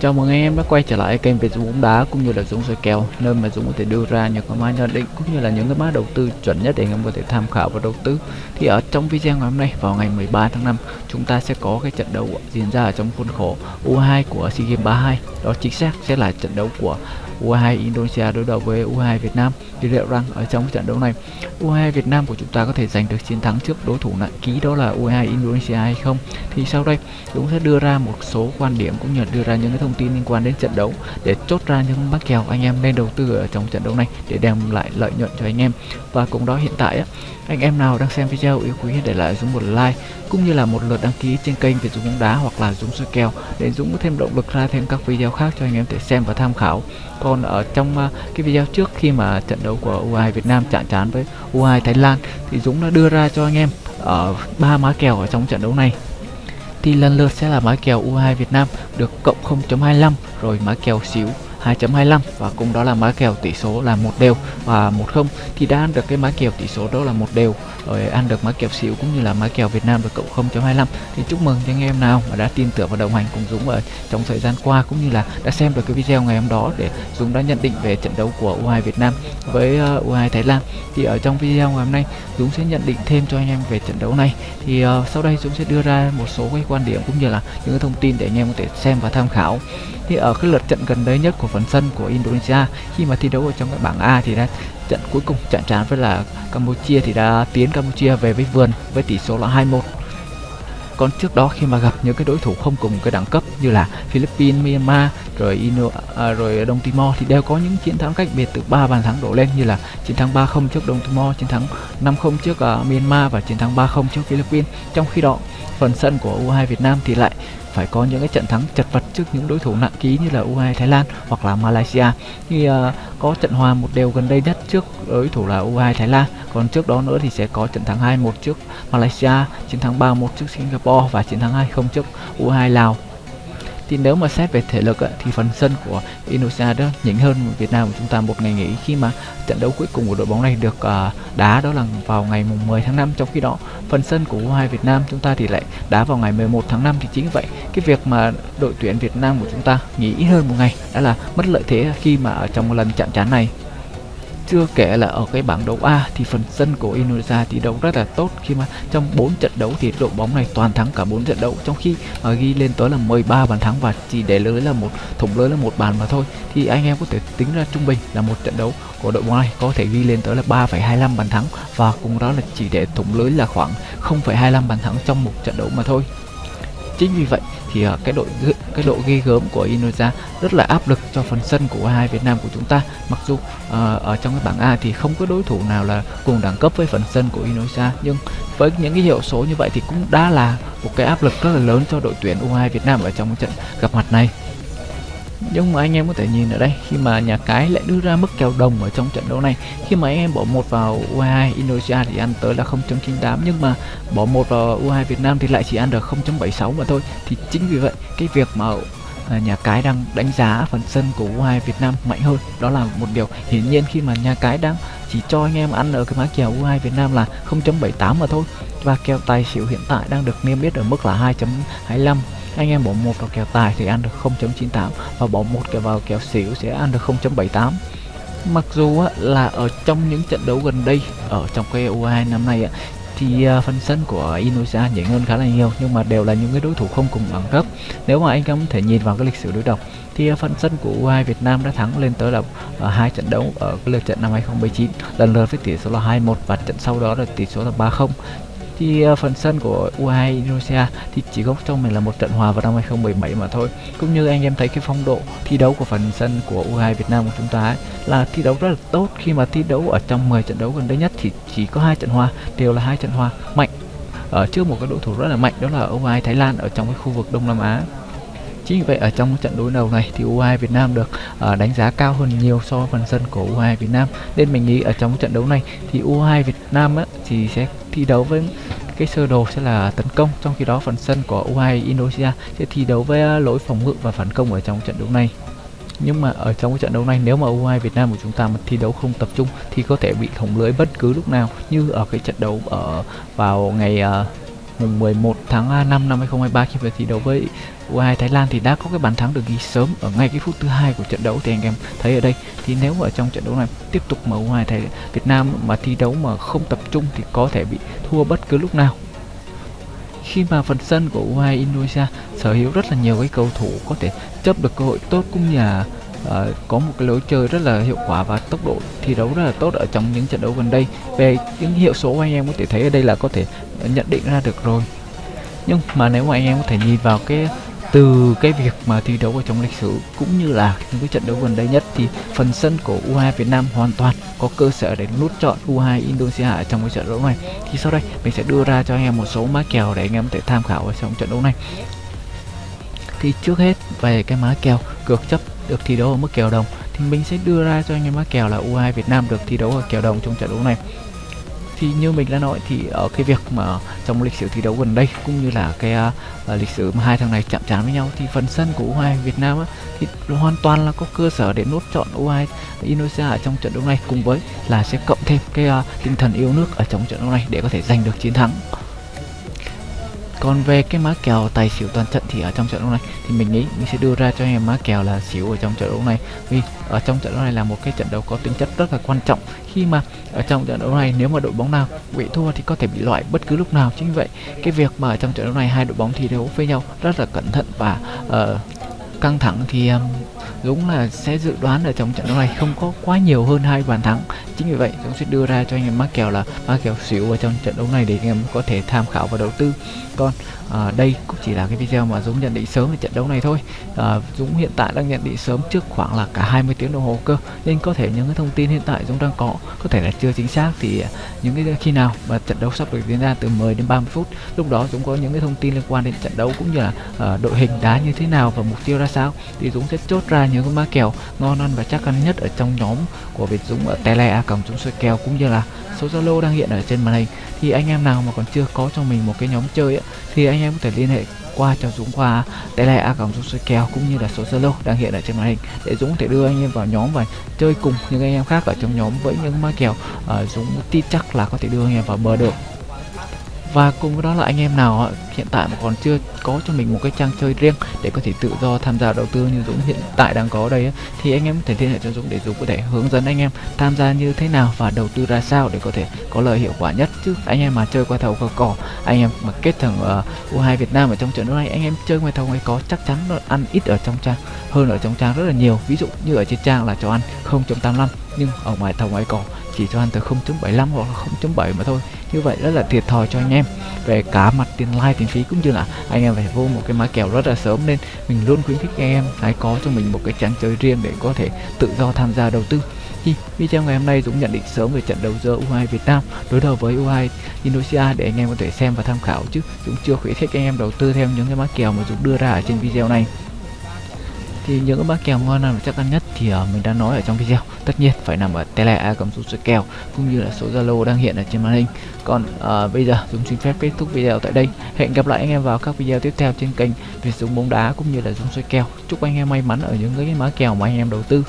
Chào mừng anh em đã quay trở lại kênh về Dũng bóng đá cũng như là Dũng soi kèo nơi mà Dũng có thể đưa ra những cái mã nhận định cũng như là những cái mã đầu tư chuẩn nhất để anh em có thể tham khảo và đầu tư. Thì ở trong video ngày hôm nay, vào ngày 13 tháng 5 chúng ta sẽ có cái trận đấu diễn ra ở trong khuôn khổ U2 của SEA Games 32. Đó chính xác sẽ là trận đấu của U22 Indonesia đối đầu với U22 Việt Nam. Thì liệu rằng ở trong trận đấu này U22 Việt Nam của chúng ta có thể giành được chiến thắng trước đối thủ nặng ký đó là U22 Indonesia hay không? Thì sau đây Dũng sẽ đưa ra một số quan điểm cũng như là đưa ra những cái thông tin liên quan đến trận đấu để chốt ra những mắc kèo anh em nên đầu tư ở trong trận đấu này để đem lại lợi nhuận cho anh em. Và cùng đó hiện tại á, anh em nào đang xem video yêu quý để lại Dũng một like cũng như là một lượt đăng ký trên kênh về Dũng bóng đá hoặc là Dũng soi kèo để Dũng có thêm động lực ra thêm các video khác cho anh em để xem và tham khảo còn ở trong uh, cái video trước khi mà trận đấu của U2 Việt Nam chạm trán với U2 Thái Lan thì Dũng đã đưa ra cho anh em ở ba má kèo ở trong trận đấu này. Thì lần lượt sẽ là má kèo U2 Việt Nam được cộng 0.25 rồi má kèo xíu 2.25 và cùng đó là má kèo tỷ số là một đều và một không. Thì đã ăn được cái má kèo tỷ số đó là một đều rồi ăn được má kèo xỉu cũng như là má kèo Việt Nam được cộng 0.25 thì chúc mừng cho anh em nào mà đã tin tưởng và đồng hành cùng Dũng ở trong thời gian qua cũng như là đã xem được cái video ngày hôm đó để Dũng đã nhận định về trận đấu của U2 Việt Nam với ờ, U2 Thái Lan. Thì ở trong video ngày hôm nay Dũng sẽ nhận định thêm cho anh em về trận đấu này. Thì uh, sau đây Dũng sẽ đưa ra một số cái quan điểm cũng như là những cái thông tin để anh em có thể xem và tham khảo. Thì ở cái lượt trận gần đây nhất của phần sân của Indonesia khi mà thi đấu ở trong cái bảng A thì đã trận cuối cùng chạm trán với là Campuchia thì đã tiến Campuchia về với vườn với tỷ số là 2-1 còn trước đó khi mà gặp những cái đối thủ không cùng cái đẳng cấp như là Philippines, Myanmar rồi Indo, à, rồi Đông Timor thì đều có những chiến thắng cách biệt từ 3 bàn thắng đổ lên như là chiến thắng 3-0 trước Đông Timor, chiến thắng 5-0 trước uh, Myanmar và chiến thắng 3-0 trước Philippines. Trong khi đó, phần sân của U2 Việt Nam thì lại phải có những cái trận thắng chật vật trước những đối thủ nặng ký như là U2 Thái Lan hoặc là Malaysia. Thì uh, có trận hòa một đều gần đây nhất trước đối thủ là U2 Thái Lan. Còn trước đó nữa thì sẽ có trận thắng 2-1 trước Malaysia chiến thắng 3-1 trước Singapore và chiến thắng 2-0 trước U2 Lào thì nếu mà xét về thể lực ấy, thì phần sân của Indonesia đó nhỉnh hơn Việt Nam của chúng ta một ngày nghỉ khi mà trận đấu cuối cùng của đội bóng này được uh, đá đó là vào ngày mùng 10 tháng 5 trong khi đó phần sân của U2 Việt Nam chúng ta thì lại đá vào ngày 11 tháng 5 thì chính vậy cái việc mà đội tuyển Việt Nam của chúng ta nghỉ hơn một ngày đã là mất lợi thế khi mà ở trong một lần chạm trán này chưa kể là ở cái bảng đấu A thì phần sân của Indonesia thi đấu rất là tốt khi mà trong 4 trận đấu thì đội bóng này toàn thắng cả 4 trận đấu trong khi mà ghi lên tới là 13 bàn thắng và chỉ để lưới là một thủng lưới là một bàn mà thôi. Thì anh em có thể tính ra trung bình là một trận đấu của đội bóng này có thể ghi lên tới là 3,25 bàn thắng và cùng đó là chỉ để thủng lưới là khoảng 0,25 bàn thắng trong một trận đấu mà thôi chính vì vậy thì uh, cái độ cái độ ghi gớm của Indonesia rất là áp lực cho phần sân của U2 Việt Nam của chúng ta. Mặc dù uh, ở trong cái bảng A thì không có đối thủ nào là cùng đẳng cấp với phần sân của Indonesia nhưng với những cái hiệu số như vậy thì cũng đã là một cái áp lực rất là lớn cho đội tuyển U2 Việt Nam ở trong trận gặp mặt này nhưng mà anh em có thể nhìn ở đây, khi mà nhà cái lại đưa ra mức kèo đồng ở trong trận đấu này, khi mà anh em bỏ một vào U2 Indonesia thì ăn tới là 0.98 nhưng mà bỏ một vào U2 Việt Nam thì lại chỉ ăn được 0.76 mà thôi. Thì chính vì vậy, cái việc mà à, nhà cái đang đánh giá phần sân của U2 Việt Nam mạnh hơn, đó là một điều hiển nhiên khi mà nhà cái đang chỉ cho anh em ăn ở cái mã kèo U2 Việt Nam là 0.78 mà thôi. Và kèo tài xỉu hiện tại đang được niêm yết ở mức là 2.25 anh em bỏ một vào kèo tài thì ăn được 0.98 và bỏ một kèo vào kèo xỉu sẽ ăn được 0.78 mặc dù á, là ở trong những trận đấu gần đây ở trong cái U2 năm nay á, thì uh, phần sân của Indonesia nhỉnh hơn khá là nhiều nhưng mà đều là những cái đối thủ không cùng đẳng cấp. Nếu mà anh em có thể nhìn vào cái lịch sử đối đầu thì uh, phần sân của U2 Việt Nam đã thắng lên tới là uh, hai trận đấu ở cái lượt trận năm 2019 lần lượt với tỷ số là 2-1 và trận sau đó là tỷ số là 3-0 thì uh, phần sân của U2 Indonesia thì chỉ có cho mình là một trận hòa vào năm 2017 mà thôi. Cũng như anh em thấy cái phong độ thi đấu của phần sân của U2 Việt Nam của chúng ta ấy, là thi đấu rất là tốt. Khi mà thi đấu ở trong 10 trận đấu gần đây nhất thì chỉ có hai trận hòa đều là hai trận hòa mạnh ở trước một cái đối thủ rất là mạnh đó là U2 Thái Lan ở trong cái khu vực Đông Nam Á. Chính vì vậy ở trong trận đối đầu này thì U2 Việt Nam được uh, đánh giá cao hơn nhiều so với phần sân của U2 Việt Nam. Nên mình nghĩ ở trong trận đấu này thì U2 Việt Nam á, thì sẽ thi đấu với cái sơ đồ sẽ là tấn công trong khi đó phần sân của U2 Indonesia sẽ thi đấu với à, lỗi phòng ngự và phản công ở trong trận đấu này. Nhưng mà ở trong cái trận đấu này nếu mà U2 Việt Nam của chúng ta mà thi đấu không tập trung thì có thể bị thủng lưới bất cứ lúc nào như ở cái trận đấu ở vào ngày uh, mùng 11 tháng 5 năm 2023 khi về thi đấu với U22 Thái Lan thì đã có cái bàn thắng được ghi sớm ở ngay cái phút thứ hai của trận đấu. Thì anh em thấy ở đây, thì nếu ở trong trận đấu này tiếp tục mà U22 Thái, Việt Nam mà thi đấu mà không tập trung thì có thể bị thua bất cứ lúc nào. Khi mà phần sân của U22 Indonesia sở hữu rất là nhiều cái cầu thủ có thể chấp được cơ hội tốt cũng như là uh, có một cái lối chơi rất là hiệu quả và tốc độ thi đấu rất là tốt ở trong những trận đấu gần đây. Về những hiệu số anh em có thể thấy ở đây là có thể nhận định ra được rồi. Nhưng mà nếu mà anh em có thể nhìn vào cái từ cái việc mà thi đấu ở trong lịch sử cũng như là những cái trận đấu gần đây nhất thì phần sân của U2 Việt Nam hoàn toàn có cơ sở để nút chọn U2 Indonesia ở trong cái trận đấu này. Thì sau đây mình sẽ đưa ra cho anh em một số mã kèo để anh em có thể tham khảo ở trong trận đấu này. Thì trước hết về cái má kèo cược chấp được thi đấu ở mức kèo đồng thì mình sẽ đưa ra cho anh em các kèo là U2 Việt Nam được thi đấu ở kèo đồng trong trận đấu này. Thì như mình đã nói thì ở cái việc mà trong lịch sử thi đấu gần đây cũng như là cái uh, lịch sử mà hai thằng này chạm trán với nhau thì phần sân của U2 Việt Nam á, thì hoàn toàn là có cơ sở để nốt chọn U2 Indonesia ở trong trận đấu này cùng với là sẽ cộng thêm cái uh, tinh thần yêu nước ở trong trận đấu này để có thể giành được chiến thắng còn về cái má kèo tài xỉu toàn trận thì ở trong trận đấu này thì mình nghĩ mình sẽ đưa ra cho anh em má kèo là xỉu ở trong trận đấu này. Vì ở trong trận đấu này là một cái trận đấu có tính chất rất là quan trọng. Khi mà ở trong trận đấu này nếu mà đội bóng nào bị thua thì có thể bị loại bất cứ lúc nào. Chính vậy cái việc mà ở trong trận đấu này hai đội bóng thi đấu với nhau rất là cẩn thận và uh, căng thẳng thì um, Dũng là sẽ dự đoán ở trong trận đấu này không có quá nhiều hơn hai bàn thắng. Chính vì vậy Dũng sẽ đưa ra cho anh em mắc kèo là mắc kèo xỉu ở trong trận đấu này để anh em có thể tham khảo và đầu tư. Còn à, đây cũng chỉ là cái video mà Dũng nhận định sớm về trận đấu này thôi. À, Dũng hiện tại đang nhận định sớm trước khoảng là cả 20 tiếng đồng hồ cơ. Nên có thể những cái thông tin hiện tại Dũng đang có có thể là chưa chính xác thì à, những cái khi nào mà trận đấu sắp được diễn ra từ 10 đến 30 phút lúc đó Dũng có những cái thông tin liên quan đến trận đấu cũng như là uh, đội hình đá như thế nào và mục tiêu ra sao? Thì Dũng sẽ chốt ra những cái má kèo ngon ăn và chắc ăn nhất ở trong nhóm của Việt Dũng ở tele a còng Dũng soi kèo cũng như là số Zalo đang hiện ở trên màn hình. Thì anh em nào mà còn chưa có cho mình một cái nhóm chơi ấy, thì anh em có thể liên hệ qua cho Dũng qua tele a còng Dũng soi kèo cũng như là số Zalo đang hiện ở trên màn hình để Dũng có thể đưa anh em vào nhóm và chơi cùng những anh em khác ở trong nhóm với những má kèo uh, Dũng tin chắc là có thể đưa anh em vào bờ được và cùng với đó là anh em nào hiện tại mà còn chưa có cho mình một cái trang chơi riêng để có thể tự do tham gia đầu tư như Dũng hiện tại đang có đây thì anh em có thể liên hệ cho Dũng để Dũng có thể hướng dẫn anh em tham gia như thế nào và đầu tư ra sao để có thể có lợi hiệu quả nhất. Chứ anh em mà chơi qua thầu qua cỏ anh em mà kết thằng ờ, uh, U2 Việt Nam ở trong trận đấu này anh em chơi ngoài thầu ngoài có chắc chắn nó ăn ít ở trong trang hơn ở trong trang rất là nhiều. Ví dụ như ở trên trang là cho ăn 0.85 nhưng ở ngoài thầu ngoài cỏ chỉ cho anh từ 0.75 hoặc là 0.7 mà thôi. Như vậy rất là thiệt thòi cho anh em. Về cả mặt tiền like, tiền phí cũng như là anh em phải vô một cái mã kèo rất là sớm nên mình luôn khuyến khích anh em hãy có cho mình một cái trang chơi riêng để có thể tự do tham gia đầu tư. Thì video ngày hôm nay Dũng nhận định sớm về trận đấu giữa U2 Việt Nam đối đầu với U2 Indonesia để anh em có thể xem và tham khảo chứ. Dũng chưa khuyến khích anh em đầu tư theo những cái mã kèo mà Dũng đưa ra ở trên video này thì những cái mã kèo ngon nào chắc ăn nhất thì uh, mình đã nói ở trong video. Tất nhiên phải nằm ở tele a cầm số kèo cũng như là số zalo đang hiện ở trên màn hình. Còn uh, bây giờ dùng xin phép kết thúc video tại đây. Hẹn gặp lại anh em vào các video tiếp theo trên kênh việt dũng bóng đá cũng như là dũng soi kèo. Chúc anh em may mắn ở những cái mã kèo mà anh em đầu tư.